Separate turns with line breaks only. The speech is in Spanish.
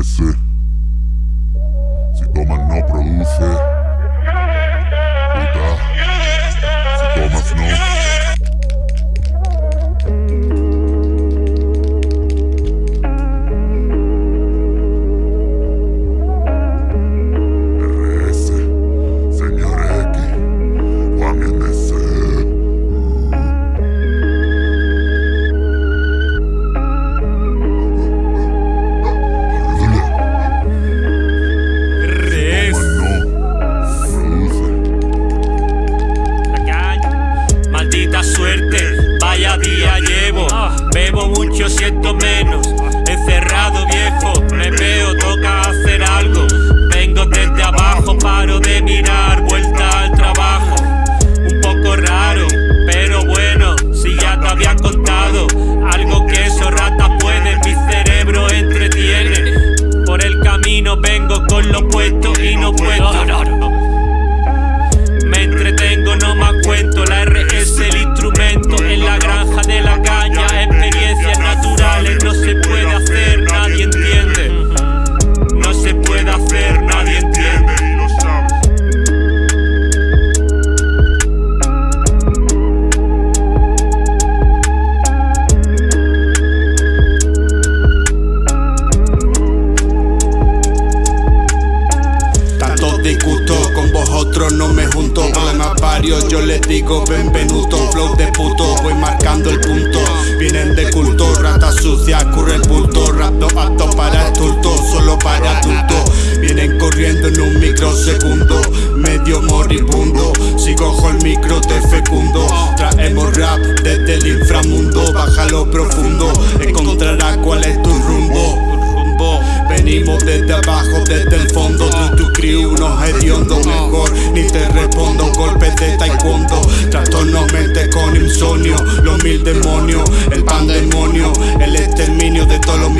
ese. Bebo mucho, siento menos. No me
junto Problemas varios yo les digo benvenuto Flow de puto voy marcando el punto. Vienen de culto, rata sucia, curre el bulto. Rapto apto para adulto, solo para adulto. Vienen corriendo en un microsegundo Medio moribundo. Si cojo el micro te fecundo. Traemos rap desde el inframundo Bájalo profundo. Encontrarás cuál es tu rumbo. Venimos desde abajo, desde el fondo. Tu, tu de taekwondo. Trastorno mente con insomnio Los mil demonios, el pandemonio El exterminio de todos los